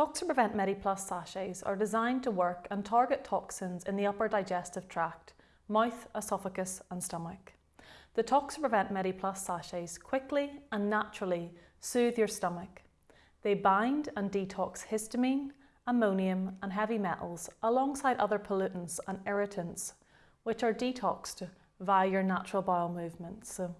Toxiprevent MediPlus sachets are designed to work and target toxins in the upper digestive tract, mouth, esophagus and stomach. The Toxiprevent MediPlus sachets quickly and naturally soothe your stomach. They bind and detox histamine, ammonium and heavy metals alongside other pollutants and irritants which are detoxed via your natural bowel movements. So